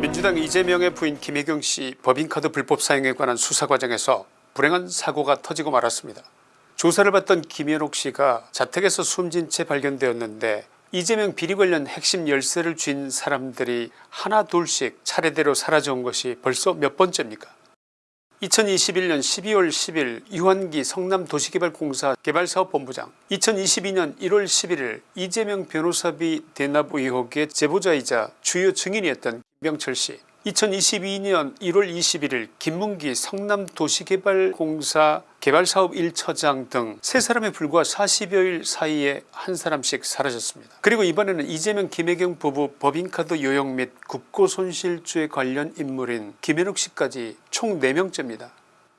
민주당 이재명의 부인 김혜경 씨 법인카드 불법 사용에 관한 수사 과정에서 불행한 사고가 터지고 말았습니다. 조사를 받던 김현옥 씨가 자택에서 숨진 채 발견되었는데 이재명 비리 관련 핵심 열쇠를 쥔 사람들이 하나 둘씩 차례대로 사라져온 것이 벌써 몇 번째입니까 2021년 12월 10일 유한기 성남도시개발공사 개발사업본부장 2022년 1월 11일 이재명 변호사비 대납 의혹의 제보자이자 주요 증인이었던 김병철씨 2022년 1월 21일 김문기 성남도시개발공사 개발사업 1처장 등 세 사람에 불과 40여일 사이에 한 사람씩 사라졌습니다. 그리고 이번에는 이재명 김혜경 부부 법인카드 요용 및 국고손실죄 관련 인물인 김현욱 씨까지 총 4명째입니다.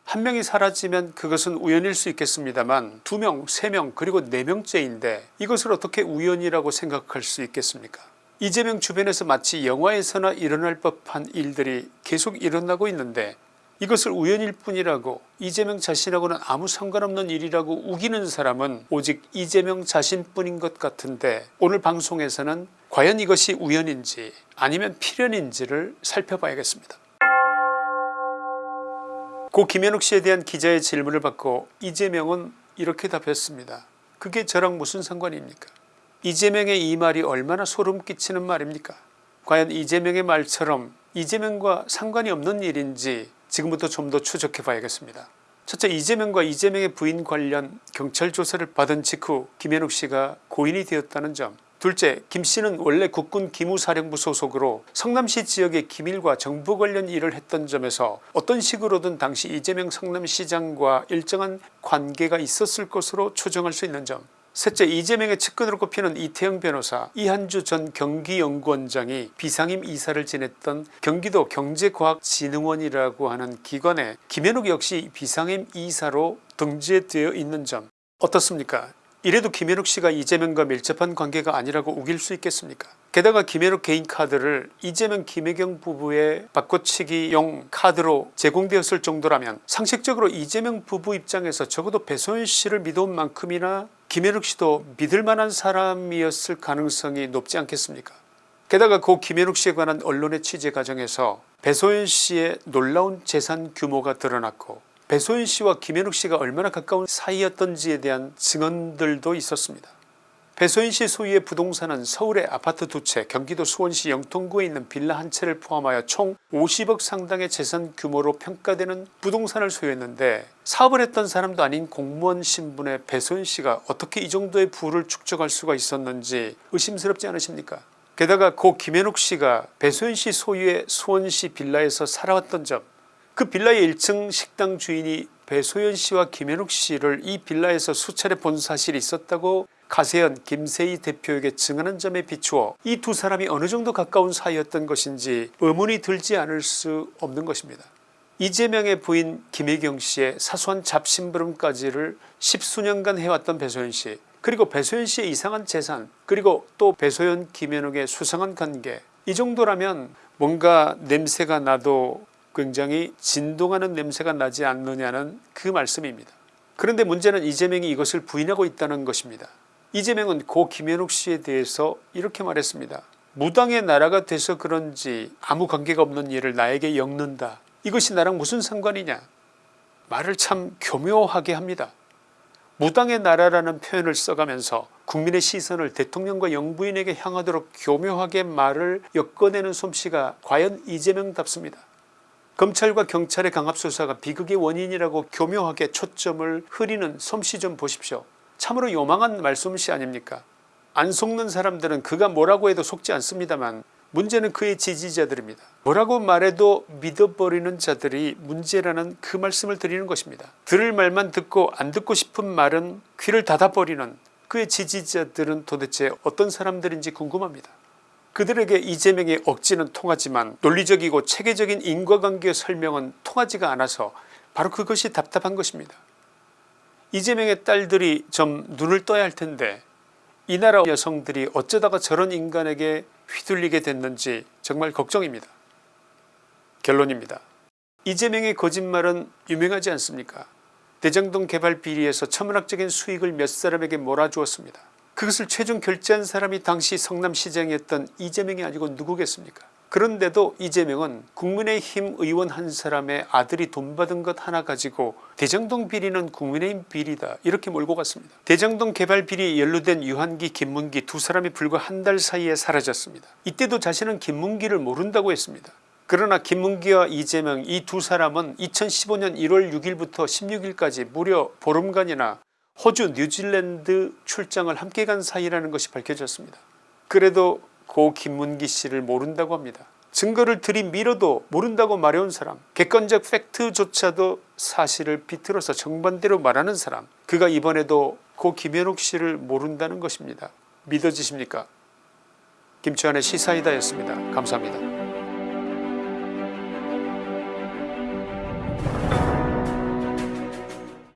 한 명이 사라지면 그것은 우연일 수 있겠습니다만 2명 3명 그리고 4명째인데 이것을 어떻게 우연이라고 생각할 수 있겠습니까 이재명 주변에서 마치 영화에서나 일어날 법한 일들이 계속 일어나고 있는데 이것을 우연일 뿐이라고 이재명 자신하고는 아무 상관없는 일이라고 우기는 사람은 오직 이재명 자신뿐인 것 같은데 오늘 방송에서는 과연 이것이 우연인지 아니면 필연인지를 살펴봐야겠습니다. 고 김현욱 씨에 대한 기자의 질문을 받고 이재명은 이렇게 답했습니다. 그게 저랑 무슨 상관입니까 이재명의 이 말이 얼마나 소름 끼치는 말입니까? 과연 이재명의 말처럼 이재명과 상관이 없는 일인지 지금부터 좀 더 추적해 봐야겠습니다. 첫째 이재명과 이재명의 부인 관련 경찰 조사를 받은 직후 김현욱 씨가 고인이 되었다는 점. 둘째 김씨는 원래 국군 기무사령부 소속으로 성남시 지역의 기밀과 정부 관련 일을 했던 점에서 어떤 식으로든 당시 이재명 성남시장과 일정한 관계가 있었을 것으로 추정할 수 있는 점 셋째 이재명의 측근으로 꼽히는 이태영 변호사 이한주 전 경기연구원장이 비상임 이사를 지냈던 경기도 경제과학진흥원이라고 하는 기관에 김현욱 역시 비상임 이사로 등재되어 있는 점 어떻습니까? 이래도 김현욱 씨가 이재명과 밀접한 관계가 아니라고 우길 수 있겠습니까? 게다가 김현욱 개인 카드를 이재명 김혜경 부부의 바꿔치기용 카드로 제공되었을 정도라면 상식적으로 이재명 부부 입장에서 적어도 배소연 씨를 믿어온 만큼이나 김현욱 씨도 믿을 만한 사람이었을 가능성이 높지 않겠습니까 게다가 고 김현욱 씨에 관한 언론의 취재 과정에서 배소연 씨의 놀라운 재산 규모가 드러났고 배소연 씨와 김현욱 씨가 얼마나 가까운 사이였던지에 대한 증언들도 있었습니다. 배소연씨 소유의 부동산은 서울의 아파트 두채 경기도 수원시 영통구에 있는 빌라 한 채를 포함하여 총 50억 상당의 재산 규모로 평가되는 부동산을 소유했는데 사업을 했던 사람도 아닌 공무원 신분의 배소연씨가 어떻게 이 정도의 부를 축적할 수가 있었는지 의심스럽지 않으십니까? 게다가 고 김현욱씨가 배소연씨 소유의 수원시 빌라에서 살아왔던 점 그 빌라의 1층 식당 주인이 배소연씨와 김현욱씨를 이 빌라에서 수차례 본 사실이 있었다고 가세현 김세희 대표에게 증언한 점에 비추어 이 두 사람이 어느 정도 가까운 사이였던 것인지 의문이 들지 않을 수 없는 것입니다. 이재명의 부인 김혜경씨의 사소한 잡심부름까지를 십수년간 해왔던 배소연씨 그리고 배소연씨의 이상한 재산 그리고 또 배소연 김현욱의 수상한 관계 이 정도라면 뭔가 냄새가 나도 굉장히 진동하는 냄새가 나지 않느냐는 그 말씀입니다. 그런데 문제는 이재명이 이것을 부인하고 있다는 것입니다. 이재명은 고 김현욱 씨에 대해서 이렇게 말했습니다. 무당의 나라가 돼서 그런지 아무 관계가 없는 일을 나에게 엮는다. 이것이 나랑 무슨 상관이냐 말을 참 교묘하게 합니다. 무당의 나라라는 표현을 써가면서 국민의 시선을 대통령과 영부인에게 향하도록 교묘하게 말을 엮어내는 솜씨가 과연 이재명답습니다. 검찰과 경찰의 강압수사가 비극의 원인이라고 교묘하게 초점을 흐리는 솜씨 좀 보십시오. 참으로 요망한 말솜씨 아닙니까 안 속는 사람들은 그가 뭐라고 해도 속지 않습니다만 문제는 그의 지지자들입니다. 뭐라고 말해도 믿어버리는 자들이 문제라는 그 말씀을 드리는 것입니다. 들을 말만 듣고 안 듣고 싶은 말은 귀를 닫아버리는 그의 지지자들은 도대체 어떤 사람들인지 궁금합니다. 그들에게 이재명의 억지는 통하지만 논리적이고 체계적인 인과관계 설명은 통하지가 않아서 바로 그것이 답답한 것입니다. 이재명의 딸들이 좀 눈을 떠야 할 텐데 이 나라 여성들이 어쩌다가 저런 인간에게 휘둘리게 됐는지 정말 걱정입니다. 결론입니다. 이재명의 거짓말은 유명하지 않습니까 대장동 개발 비리에서 천문학적인 수익을 몇 사람에게 몰아주었습니다. 그것을 최종 결제한 사람이 당시 성남시장이었던 이재명이 아니고 누구겠습니까 그런데도 이재명은 국민의힘 의원 한 사람의 아들이 돈 받은 것 하나 가지고 대장동 비리는 국민의힘 비리다 이렇게 몰고 갔습니다. 대장동 개발 비리에 연루된 유한기 김문기 두 사람이 불과 한 달 사이에 사라졌습니다. 이때도 자신은 김문기를 모른다고 했습니다. 그러나 김문기와 이재명 이 두 사람은 2015년 1월 6일부터 16일까지 무려 보름간이나 호주 뉴질랜드 출장을 함께 간 사이라는 것이 밝혀졌습니다. 그래도 고 김문기 씨를 모른다고 합니다. 증거를 들이밀어도 모른다고 말해온 사람 객관적 팩트조차도 사실을 비틀어서 정반대로 말하는 사람 그가 이번에도 고 김현욱 씨를 모른다는 것입니다. 믿어지십니까? 김치환의 시사이다 였습니다. 감사합니다.